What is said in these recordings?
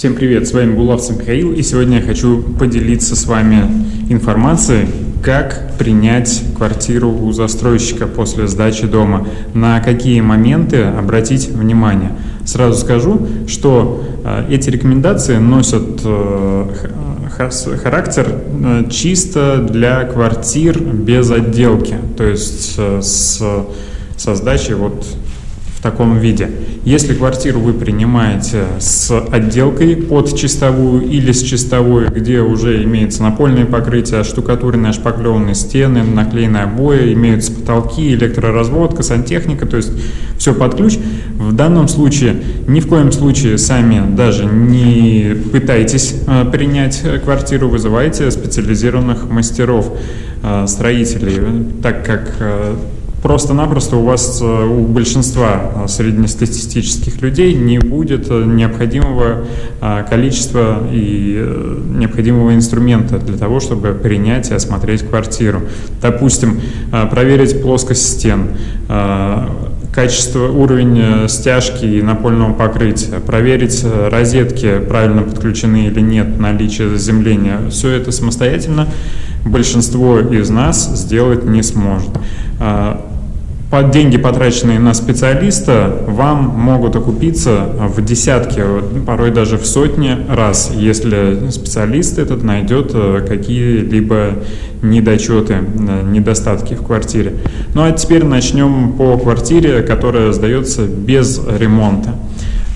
Всем привет, с вами Булавцев Михаил, и сегодня я хочу поделиться с вами информацией, как принять квартиру у застройщика после сдачи дома, на какие моменты обратить внимание. Сразу скажу, что э, эти рекомендации носят э, характер э, чисто для квартир без отделки, то есть с, со сдачей вот в таком виде. Если квартиру вы принимаете с отделкой под чистовую или с чистовой, где уже имеется напольное покрытие, штукатуренные, шпаклеванные стены, наклеенные обои, имеются потолки, электроразводка, сантехника, то есть все под ключ, в данном случае ни в коем случае сами даже не пытайтесь э, принять квартиру, вызывайте специализированных мастеров, э, строителей, так как э, Просто-напросто у вас, э, у большинства э, среднестатистических людей не будет э, необходимого количества и необходимого инструмента для того, чтобы принять и осмотреть квартиру. Допустим, проверить плоскость стен, качество, уровень стяжки и напольного покрытия, проверить розетки правильно подключены или нет, наличие заземления. Все это самостоятельно большинство из нас сделать не сможет под деньги, потраченные на специалиста, вам могут окупиться в десятки, порой даже в сотни раз, если специалист этот найдет э, какие-либо недочеты, э, недостатки в квартире. Ну а теперь начнем по квартире, которая сдается без ремонта.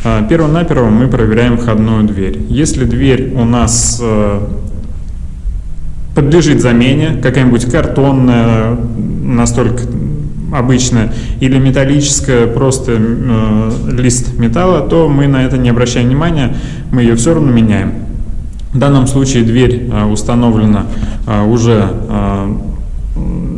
Э, Перво-наперво мы проверяем входную дверь. Если дверь у нас подлежит замене, какая-нибудь картонная, настолько обычная, или металлическая, просто э, лист металла, то мы на это не обращаем внимания, мы ее все равно меняем. В данном случае дверь э, установлена э, уже э,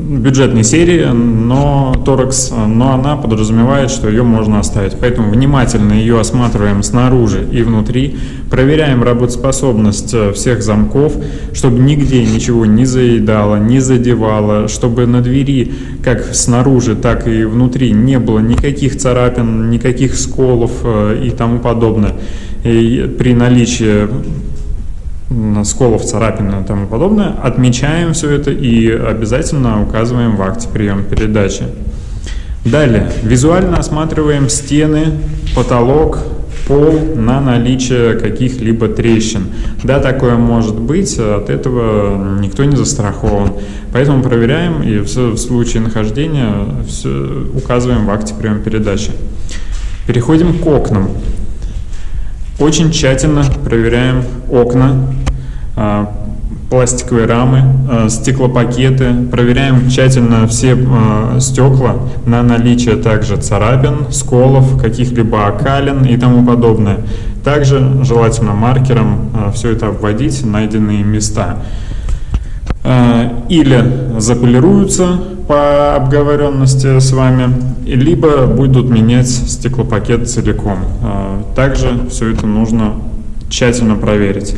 бюджетной серии, но торекс, но она подразумевает, что ее можно оставить. Поэтому внимательно ее осматриваем снаружи и внутри, проверяем работоспособность э, всех замков, чтобы нигде ничего не заедало, не задевало, чтобы на двери как снаружи, так и внутри не было никаких царапин, никаких сколов э, и тому подобное. И при наличии сколов, царапин и тому подобное, отмечаем все это и обязательно указываем в акте приема передачи. Далее, визуально осматриваем стены, потолок, пол на наличие каких-либо трещин. Да, такое может быть, от этого никто не застрахован. Поэтому проверяем и в случае нахождения все указываем в акте приема передачи. Переходим к окнам. Очень тщательно проверяем окна, а, пластиковые рамы, а, стеклопакеты. Проверяем тщательно все а, стекла на наличие также царапин, сколов, каких-либо окалин и тому подобное. Также желательно маркером все это обводить, найденные места. Или заполируются по обговоренности с вами, либо будут менять стеклопакет целиком. Также все это нужно тщательно проверить.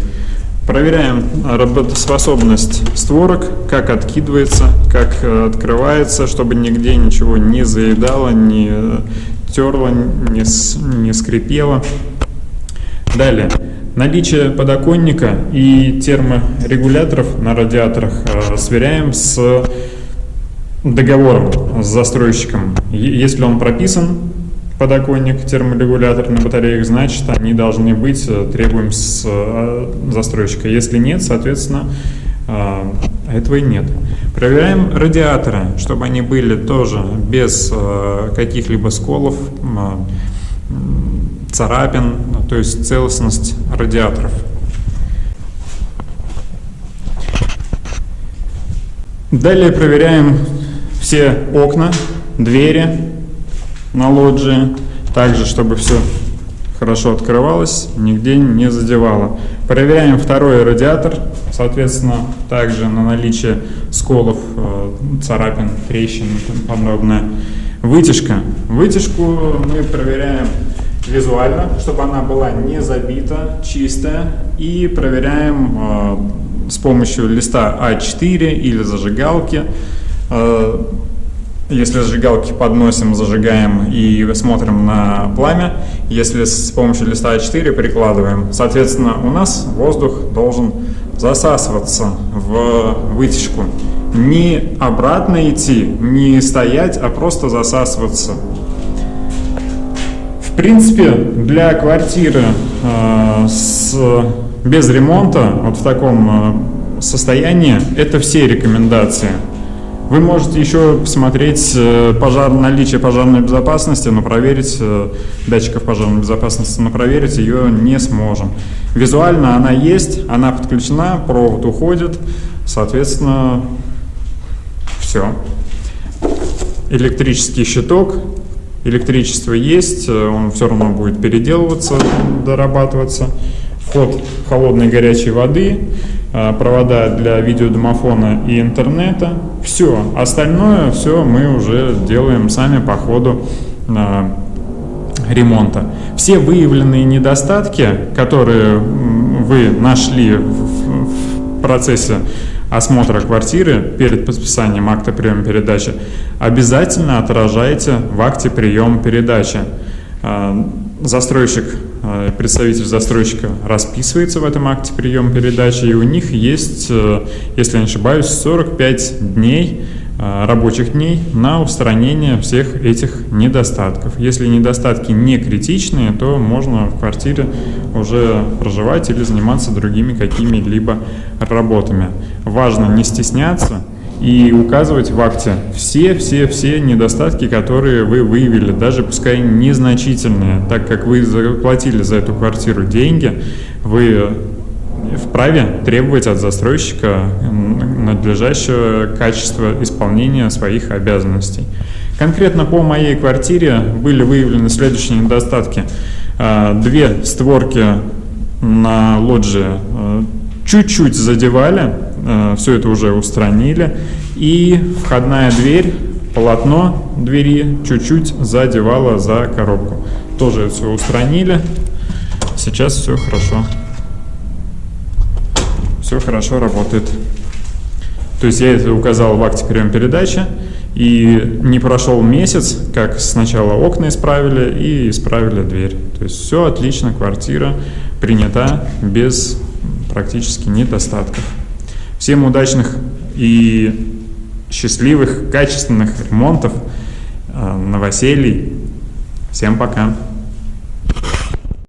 Проверяем работоспособность створок, как откидывается, как э, открывается, чтобы нигде ничего не заедало, не терло, не, не скрипело. Далее. Наличие подоконника и терморегуляторов на радиаторах э, сверяем с договором с застройщиком. Если он прописан, подоконник, терморегулятор на батареях, значит, они должны быть, э, требуем с э, застройщика. Если нет, соответственно, э, этого и нет. Проверяем радиаторы, чтобы они были тоже без каких-либо сколов, царапин, то есть целостность радиаторов. Далее проверяем все окна, двери, на лоджии. Также, чтобы все хорошо открывалось, нигде не задевало. Проверяем второй радиатор, соответственно, также на наличие сколов, э, царапин, трещин и тому подобное. Вытяжка. Вытяжку мы проверяем визуально, чтобы она была не забита, чистая. И проверяем э, с помощью листа А4 или зажигалки Если зажигалки подносим, зажигаем и смотрим на пламя. Если с помощью листа А4 прикладываем, соответственно, у нас воздух должен засасываться в вытяжку. Не обратно идти, не стоять, а просто засасываться. В принципе, для квартиры э, с, без ремонта, вот в таком э, состоянии, это все рекомендации. Вы можете еще посмотреть э, пожар, наличие пожарной безопасности, но проверить э, датчиков пожарной безопасности, но проверить ее не сможем. Визуально она есть, она подключена, провод уходит, соответственно, все. Электрический щиток, электричество есть, э, он все равно будет переделываться, дорабатываться. Вход холодной горячей воды, Э, провода для видеодомофона и интернета. Все, остальное все мы уже делаем сами по ходу э, ремонта. Все выявленные недостатки, которые вы нашли в процессе осмотра квартиры перед подписанием акта приема передачи, обязательно отражайте в акте приема передачи. Э, застройщик представитель застройщика расписывается в этом акте приема передачи, и у них есть, э, если я не ошибаюсь, 45 дней э, рабочих дней на устранение всех этих недостатков. Если недостатки не критичные, то можно в квартире уже проживать или заниматься другими какими-либо работами. Важно не стесняться, и указывать в акте все-все-все недостатки, которые вы выявили, даже пускай незначительные, так как вы заплатили за эту квартиру деньги, вы вправе требовать от застройщика надлежащего качества исполнения своих обязанностей. Конкретно по моей квартире были выявлены следующие недостатки. А, две створки на лоджии а, чуть-чуть задевали, все это уже устранили. И входная дверь, полотно двери чуть-чуть задевало за коробку. Тоже все устранили. Сейчас все хорошо. Все хорошо работает. То есть я это указал в акте приема передачи. И не прошел месяц, как сначала окна исправили и исправили дверь. То есть все отлично, квартира принята без практически недостатков. Всем удачных и счастливых, качественных ремонтов, э, новоселий. Всем пока!